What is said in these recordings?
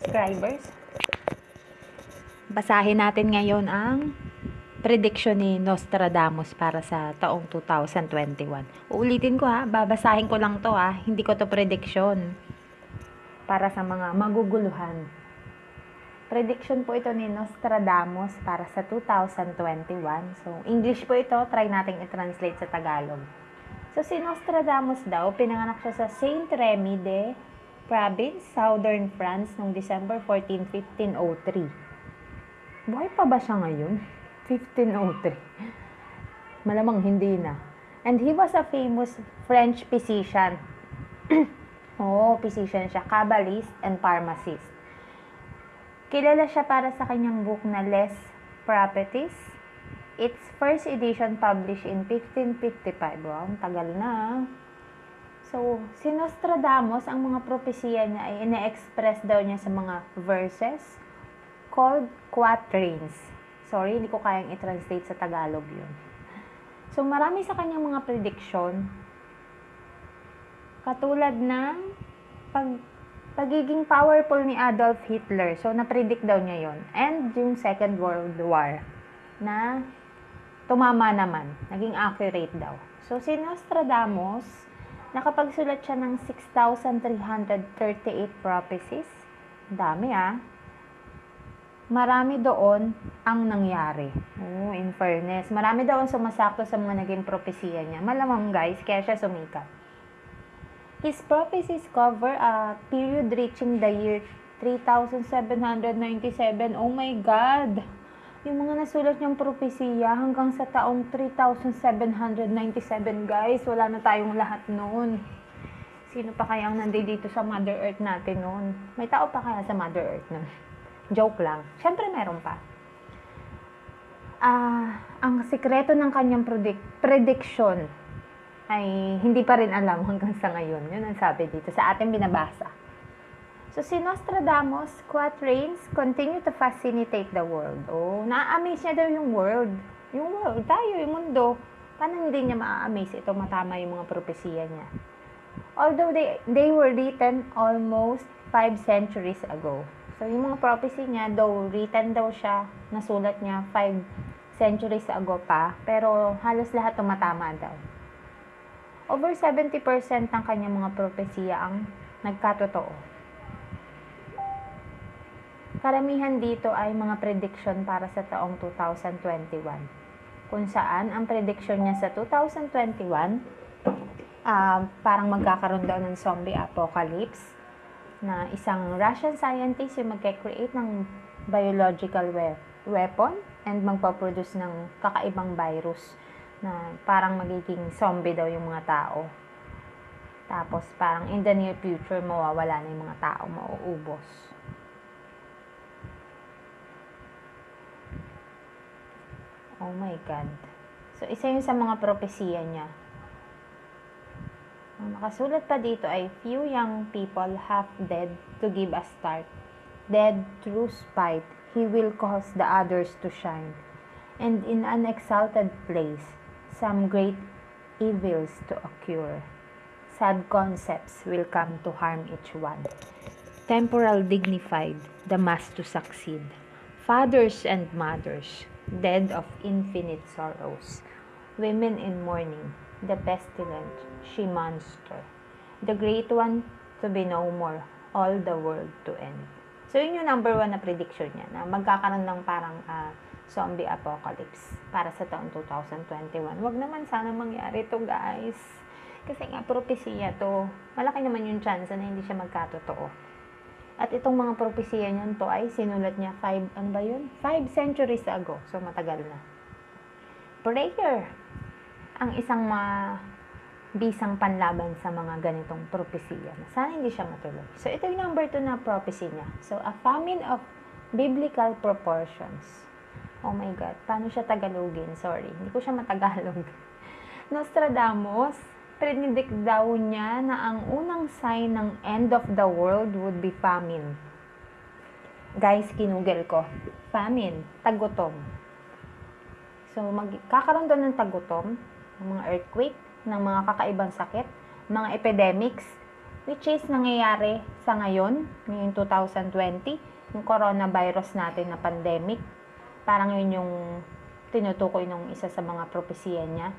subscribers. Basahin natin ngayon ang prediction ni Nostradamus para sa taong 2021. Uulitin ko ha, babasahin ko lang to ha, hindi ko to prediction para sa mga maguguluhan. Prediction po ito ni Nostradamus para sa 2021. So, English po ito, try nating i-translate sa Tagalog. So, si Nostradamus daw, pinanganak siya sa Saint Remy de Province, Southern France, noong December 14, 1503. Buhay pa ba siya ngayon? 1503. Malamang hindi na. And he was a famous French physician. oh, physician siya. Kabbalist and pharmacist. Kilala siya para sa kanyang book na Les Properties. Its first edition published in 1555. Wow, tagal na. So, si Nostradamus, ang mga propesiya niya ay ine-express daw niya sa mga verses, called quatrains. Sorry, hindi ko kayang i-translate sa Tagalog yun. So, marami sa kanyang mga prediction, katulad ng pag, pagiging powerful ni Adolf Hitler. So, na-predict daw niya yon And yung Second World War, na tumama naman. Naging accurate daw. So, si Nostradamus, nakapagsulat siya ng 6,338 prophecies. Dami ah marami doon ang nangyari. Oh, in fairness. Marami doon sumasakto sa mga naging propesiya niya. Malamang guys, kaya siya sumikat. His prophecies cover a period reaching the year 3797. Oh my God! Yung mga nasulat niyang propesiya hanggang sa taong 3797 guys. Wala na tayong lahat noon. Sino pa kaya ang nandito sa Mother Earth natin noon? May tao pa kaya sa Mother Earth noon? Joke lang. Siyempre, meron pa. Ah, ang sikreto ng kanyang predict prediction ay hindi pa rin alam hanggang sa ngayon. Yun ang sabi dito sa ating binabasa. So, si Nostradamus, quatrains continue to fascinate the world. Oh, na-amaze niya daw yung world. Yung world, tayo, yung mundo. Paano hindi niya ma-amaze ito matama yung mga propesiya niya? Although they, they were written almost five centuries ago. So, yung mga prophecy niya, though written daw siya, nasulat niya 5 centuries ago pa, pero halos lahat tumatama daw. Over 70% ng kanyang mga propesya ang nagkatotoo. Karamihan dito ay mga prediction para sa taong 2021. Kung saan, ang prediction niya sa 2021, uh, ah, parang magkakaroon daw ng zombie apocalypse na isang Russian scientist yung magke-create ng biological we- weapon and magpaproduce ng kakaibang virus na parang magiging zombie daw yung mga tao. Tapos parang in the near future mawawala na yung mga tao, mauubos. Oh my God. So, isa yun sa mga propesiya niya ang nakasulat pa dito ay few young people half dead to give a start. Dead through spite, he will cause the others to shine. And in an exalted place, some great evils to occur. Sad concepts will come to harm each one. Temporal dignified, the mass to succeed. Fathers and mothers, dead of infinite sorrows. Women in mourning, the pestilent, she monster. The great one to be no more, all the world to end. So, yun yung number one na prediction niya, na magkakaroon ng parang uh, zombie apocalypse para sa taong 2021. Wag naman sana mangyari to guys. Kasi nga, propesya to. Malaki naman yung chance na hindi siya magkatotoo. At itong mga propesya niyan to ay sinulat niya 5, ano ba yun? 5 centuries ago. So, matagal na. Prayer ang isang bisang panlaban sa mga ganitong propesya. Sana hindi siya matuloy. So, ito yung number 2 na prophecy niya. So, a famine of biblical proportions. Oh my God, paano siya Tagalogin? Sorry, hindi ko siya matagalog. Nostradamus, predict daw niya na ang unang sign ng end of the world would be famine. Guys, kinugel ko. Famine, tagutom. So, magkakaroon doon ng tagutom ng mga earthquake, ng mga kakaibang sakit, mga epidemics. which is nangyayari sa ngayon, ngayon 2020, yung coronavirus natin na pandemic. Parang yun yung tinutukoy ng isa sa mga propesiya niya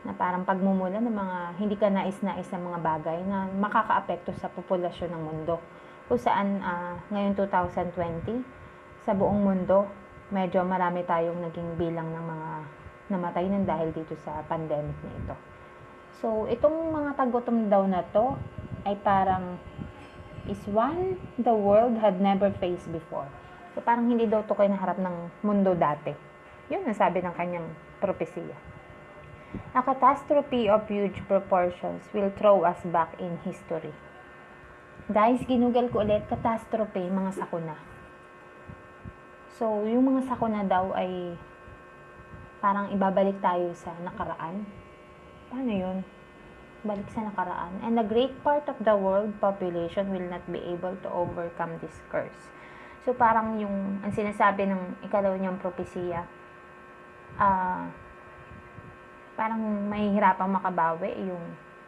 na parang pagmumula ng mga hindi ka nais-nais na mga bagay na makakaapekto sa populasyon ng mundo. Kung saan uh, ngayon 2020, sa buong mundo, medyo marami tayong naging bilang ng mga namatay ng dahil dito sa pandemic na ito. So, itong mga tagutom daw na to ay parang is one the world had never faced before. So, parang hindi daw to kayo naharap ng mundo dati. Yun ang sabi ng kanyang propesiya. A catastrophe of huge proportions will throw us back in history. Guys, ginugal ko ulit, catastrophe, mga sakuna. So, yung mga sakuna daw ay parang ibabalik tayo sa nakaraan. Paano yun? Balik sa nakaraan. And a great part of the world population will not be able to overcome this curse. So, parang yung, ang sinasabi ng ikalaw niyang propesiya, ah, uh, parang mahihirapang makabawi yung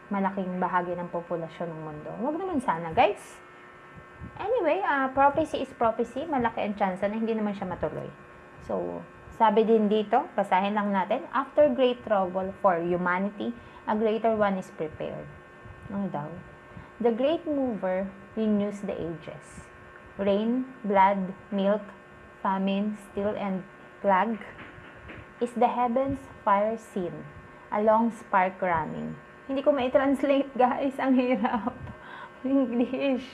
malaking bahagi ng populasyon ng mundo. Huwag naman sana, guys. Anyway, uh, prophecy is prophecy. Malaki ang chance na hindi naman siya matuloy. So, sabi din dito, basahin lang natin, After great trouble for humanity, a greater one is prepared. Ano daw? The great mover renews the ages. Rain, blood, milk, famine, steel, and plague is the heavens fire scene a long spark running. Hindi ko mai-translate guys, ang hirap. English.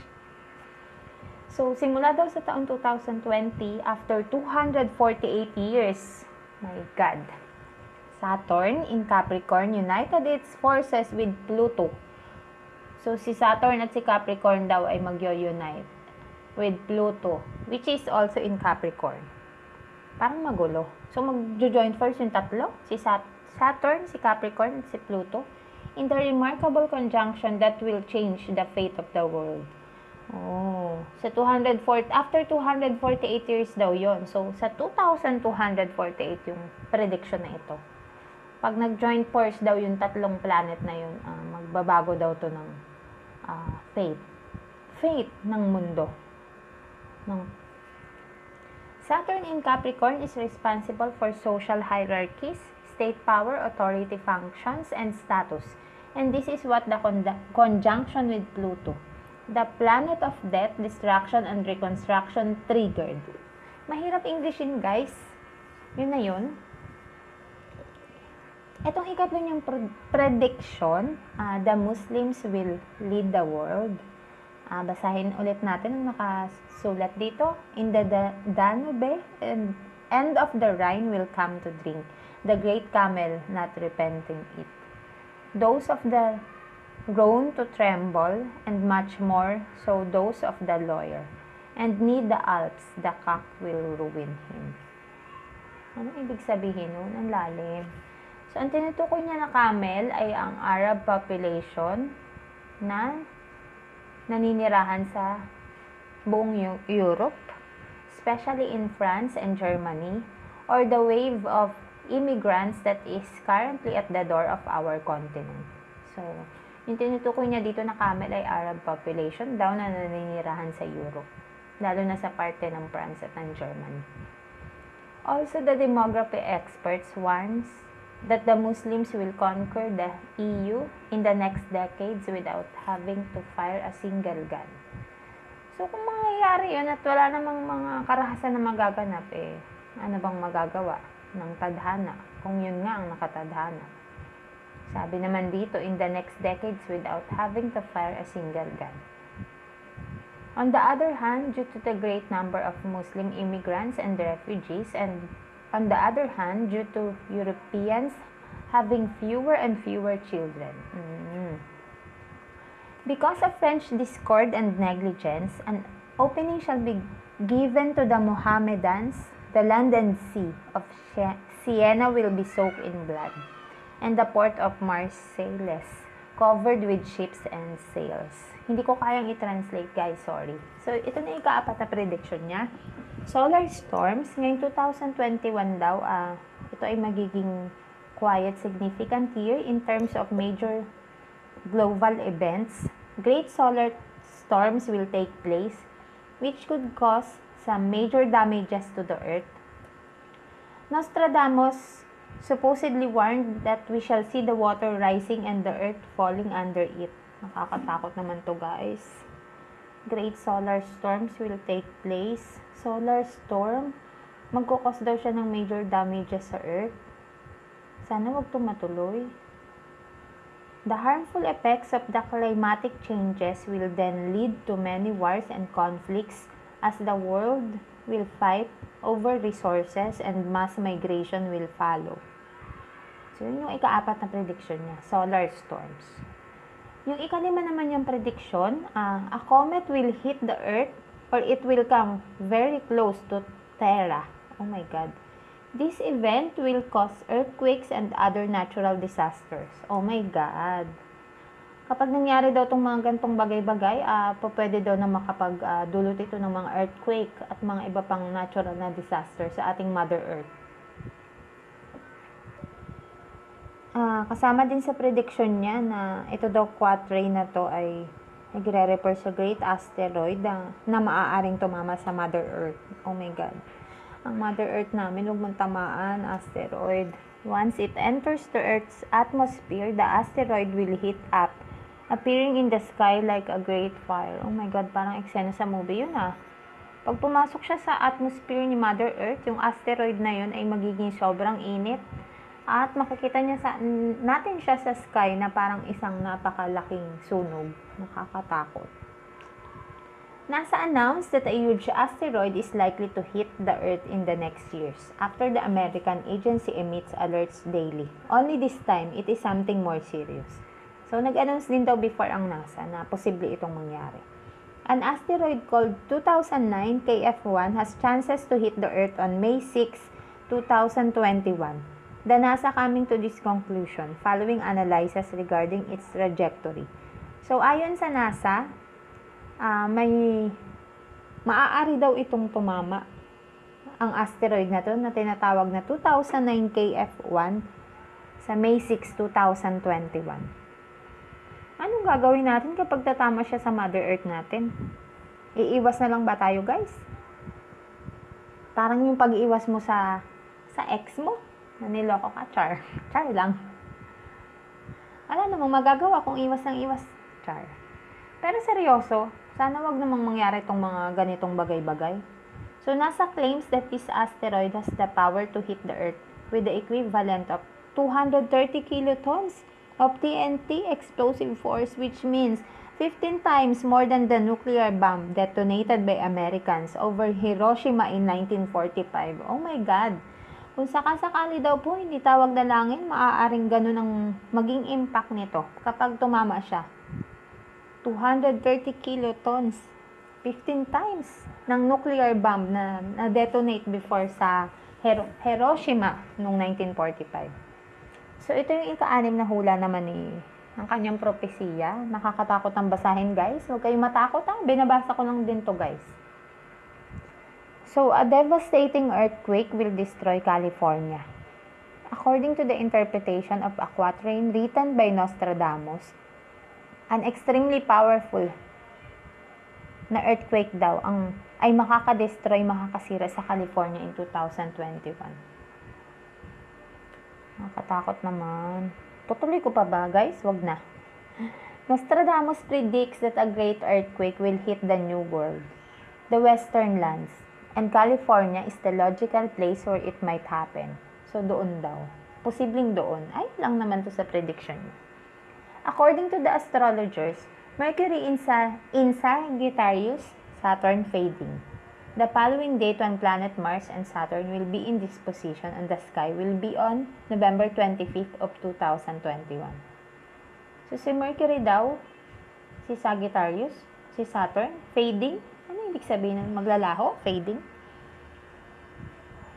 So, simula daw sa taong 2020, after 248 years, my God, Saturn in Capricorn united its forces with Pluto. So, si Saturn at si Capricorn daw ay magyo-unite with Pluto, which is also in Capricorn. Parang magulo. So, magjo-join first yung tatlo, si Saturn, Saturn, si Capricorn, si Pluto, in the remarkable conjunction that will change the fate of the world. Oh, sa 204 after 248 years daw 'yon. So sa 2248 yung prediction na ito. Pag nag-join force daw yung tatlong planet na yun, uh, magbabago daw to ng uh, fate. Fate ng mundo. Ng Saturn in Capricorn is responsible for social hierarchies, state power, authority functions, and status. And this is what the con conjunction with Pluto, the planet of death, destruction, and reconstruction triggered. Mahirap Englishin, guys. Yun na yun. Itong ikatlo niyang prediction, uh, the Muslims will lead the world. Uh, basahin ulit natin ang nakasulat dito. In the Danube, and end of the Rhine will come to drink the great camel not repenting it. Those of the grown to tremble, and much more so those of the lawyer. And need the Alps, the cock will ruin him. Ano ibig sabihin nun? Ang lalim. So, ang tinutukoy niya na camel ay ang Arab population na naninirahan sa buong Europe, especially in France and Germany, or the wave of immigrants that is currently at the door of our continent. So, yung tinutukoy niya dito na camel ay Arab population daw na naninirahan sa Europe, lalo na sa parte ng France at ng Germany. Also, the demography experts warns that the Muslims will conquer the EU in the next decades without having to fire a single gun. So, kung mangyayari yun at wala namang mga karahasan na magaganap, eh, ano bang magagawa? ng tadhana, kung yun nga ang nakatadhana. Sabi naman dito, in the next decades without having to fire a single gun. On the other hand, due to the great number of Muslim immigrants and refugees, and on the other hand, due to Europeans having fewer and fewer children. Mm-hmm. Because of French discord and negligence, an opening shall be given to the Mohammedans The land and sea of Siena will be soaked in blood, and the port of Marseilles covered with ships and sails. Hindi ko kayang i-translate, guys. Sorry. So, ito na yung kaapat na prediction niya. Solar storms, ngayong 2021 daw, uh, ito ay magiging quiet, significant year in terms of major global events great solar storms will take place, which could cause some major damages to the earth. Nostradamus supposedly warned that we shall see the water rising and the earth falling under it. Nakakatakot naman to guys. Great solar storms will take place. Solar storm, magkukos daw siya ng major damages sa earth. Sana wag tumatuloy. The harmful effects of the climatic changes will then lead to many wars and conflicts as the world will fight over resources and mass migration will follow. So, yun yung ikaapat na prediction niya, solar storms. Yung ikalima naman yung prediction, uh, a comet will hit the earth or it will come very close to Terra. Oh my God. This event will cause earthquakes and other natural disasters. Oh my God. Kapag nangyari daw itong mga gantong bagay-bagay, uh, pwede daw na makapag-dulot uh, ito ng mga earthquake at mga iba pang natural na disaster sa ating Mother Earth. Uh, kasama din sa prediction niya na ito daw quatrain na to ay nagre-refer sa great asteroid na, na maaaring tumama sa Mother Earth. Oh my God ang Mother Earth namin, huwag mong tamaan, asteroid. Once it enters the Earth's atmosphere, the asteroid will hit up, appearing in the sky like a great fire. Oh my God, parang eksena sa movie yun ah. Pag pumasok siya sa atmosphere ni Mother Earth, yung asteroid na yun ay magiging sobrang init. At makikita niya sa, natin siya sa sky na parang isang napakalaking sunog. Nakakatakot. NASA announced that a huge asteroid is likely to hit the Earth in the next years after the American agency emits alerts daily. Only this time, it is something more serious. So, nag-announce din daw before ang NASA na posible itong mangyari. An asteroid called 2009 KF1 has chances to hit the Earth on May 6, 2021. The NASA coming to this conclusion following analysis regarding its trajectory. So, ayon sa NASA, uh, may maaari daw itong tumama ang asteroid na to na tinatawag na 2009 KF1 sa May 6, 2021. Anong gagawin natin kapag tatama siya sa Mother Earth natin? Iiwas na lang ba tayo, guys? Parang yung pag-iwas mo sa sa ex mo, na niloko ka, char. Char lang. Wala namang magagawa kung iwas ng iwas, char. Pero seryoso, sana wag namang mangyari itong mga ganitong bagay-bagay. So, NASA claims that this asteroid has the power to hit the Earth with the equivalent of 230 kilotons of TNT explosive force which means 15 times more than the nuclear bomb detonated by Americans over Hiroshima in 1945. Oh my God! Kung sakasakali daw po hindi tawag na langin, maaaring ganun ang maging impact nito kapag tumama siya 230 kilotons, 15 times ng nuclear bomb na na-detonate before sa Hiro- Hiroshima noong 1945. So, ito yung ika-anim na hula naman ni ang kanyang propesiya. Nakakatakot ang basahin, guys. Huwag kayong matakot, ha? Binabasa ko lang din to, guys. So, a devastating earthquake will destroy California. According to the interpretation of a quatrain written by Nostradamus, an extremely powerful na earthquake daw ang ay makaka-destroy, makakasira sa California in 2021. Nakakatakot naman. Tutuloy ko pa ba, guys? Wag na. Nostradamus predicts that a great earthquake will hit the New World, the western lands, and California is the logical place where it might happen. So, doon daw. Posibleng doon. Ay, lang naman to sa prediction niya. According to the astrologers, Mercury in, Sa- in Sagittarius, Saturn fading. The following date when planet Mars and Saturn will be in this position on the sky will be on November 25th of 2021. So si Mercury daw, si Sagittarius, si Saturn, fading. Ano ibig sabihin ng maglalaho? Fading?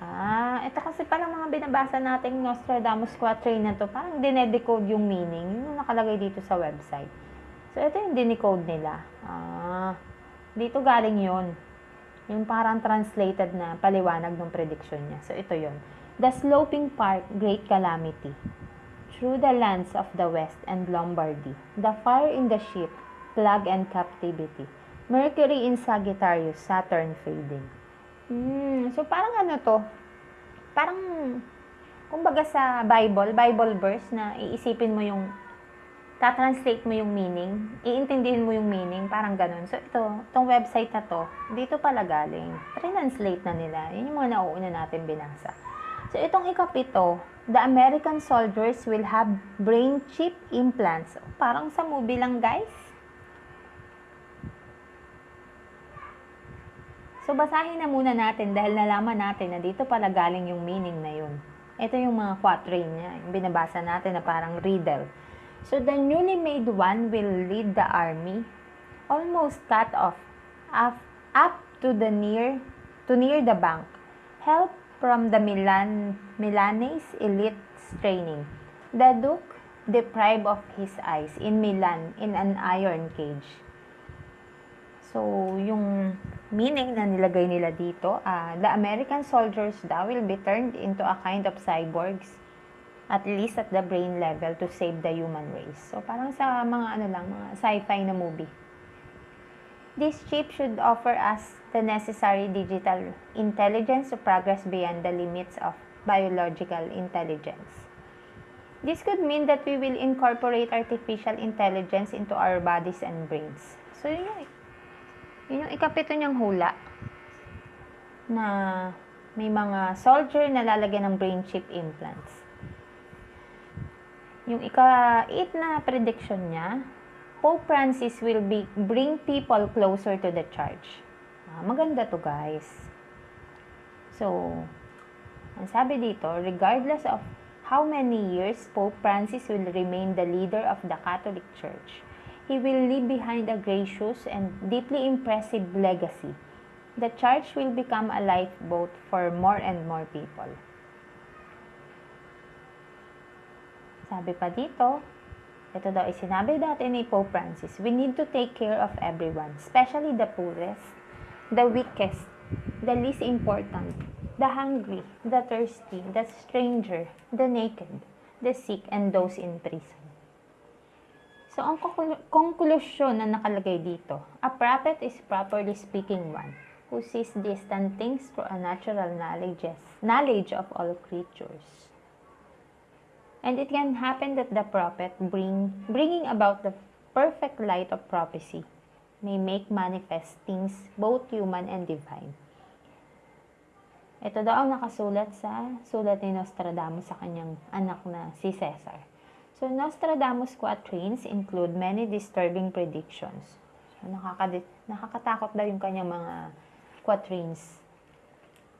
Ah, ito kasi parang mga binabasa nating Nostradamus Quatrain na to, parang dinedecode yung meaning, yung nakalagay dito sa website. So, ito yung dinecode nila. Ah, dito galing yon Yung parang translated na paliwanag ng prediction niya. So, ito yon The sloping park, great calamity. Through the lands of the west and Lombardy, the fire in the ship plague and captivity. Mercury in Sagittarius, Saturn fading. Hmm, so parang ano to? Parang kumbaga sa Bible, Bible verse na iisipin mo yung tatranslate mo yung meaning, iintindihin mo yung meaning, parang ganun. So, ito, itong website na to, dito pala galing. Translate na nila. Yun yung mga nauuna natin binasa. So, itong ikapito, the American soldiers will have brain chip implants. Parang sa movie lang, guys. So, basahin na muna natin dahil nalaman natin na dito pala galing yung meaning na yun. Ito yung mga quatrain niya, yung binabasa natin na parang riddle. So the newly made one will lead the army, almost cut off, up, up to the near to near the bank. Help from the Milan Milanese elite training. The Duke deprived of his eyes in Milan in an iron cage. So, yung meaning na nilagay nila dito, uh, the American soldiers daw will be turned into a kind of cyborgs at least at the brain level to save the human race. So parang sa mga ano lang, mga sci-fi na movie. This chip should offer us the necessary digital intelligence to progress beyond the limits of biological intelligence. This could mean that we will incorporate artificial intelligence into our bodies and brains. So, yun yung, yun yung ikapito niyang hula na may mga soldier na lalagyan ng brain chip implants. Yung ika-8 na prediction niya, Pope Francis will be bring people closer to the church. Ah, maganda to guys. So, ang sabi dito, regardless of how many years Pope Francis will remain the leader of the Catholic Church, he will leave behind a gracious and deeply impressive legacy. The church will become a lifeboat for more and more people. Sabi pa dito, ito daw ay sinabi dati ni Pope Francis, we need to take care of everyone, especially the poorest, the weakest, the least important, the hungry, the thirsty, the stranger, the naked, the sick, and those in prison. So, ang konklusyon na nakalagay dito, a prophet is properly speaking one who sees distant things through a natural knowledge, knowledge of all creatures. And it can happen that the prophet, bring, bringing about the perfect light of prophecy, may make manifest things both human and divine. Ito daw ang nakasulat sa sulat ni Nostradamus sa kanyang anak na si Caesar. So, Nostradamus quatrains include many disturbing predictions. So, nakaka nakakatakot daw yung kanyang mga quatrains.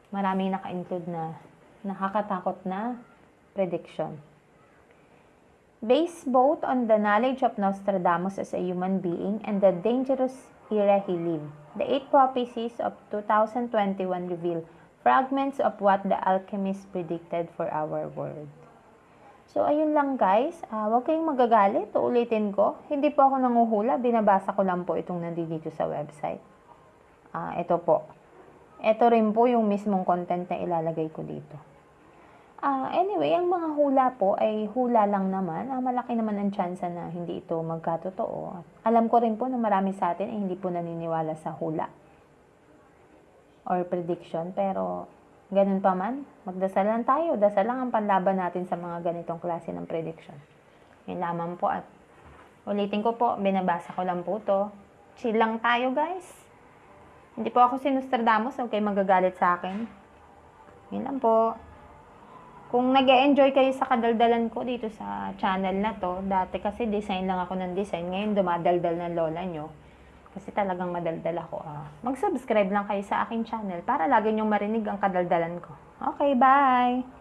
Maraming naka-include na nakakatakot na prediction. based both on the knowledge of Nostradamus as a human being and the dangerous era he lived. The eight prophecies of 2021 reveal fragments of what the alchemists predicted for our world. So, ayun lang guys. Uh, huwag kayong magagalit. Uulitin ko. Hindi po ako nanguhula. Binabasa ko lang po itong nandito sa website. Uh, ito po. Ito rin po yung mismong content na ilalagay ko dito. Uh, anyway, ang mga hula po ay hula lang naman. Uh, malaki naman ang chance na hindi ito magkatotoo. Alam ko rin po na marami sa atin ay hindi po naniniwala sa hula or prediction. Pero ganun pa man, magdasal lang tayo. Dasal lang ang panlaban natin sa mga ganitong klase ng prediction. Yun lamang po at ulitin ko po, binabasa ko lang po to. Chill lang tayo guys. Hindi po ako si Nostradamus, okay magagalit sa akin. Yun lang po. Kung nag enjoy kayo sa kadaldalan ko dito sa channel na to, dati kasi design lang ako ng design, ngayon dumadaldal ng lola nyo. Kasi talagang madaldal ako. Ah. Mag-subscribe lang kayo sa aking channel para lagi nyong marinig ang kadaldalan ko. Okay, bye!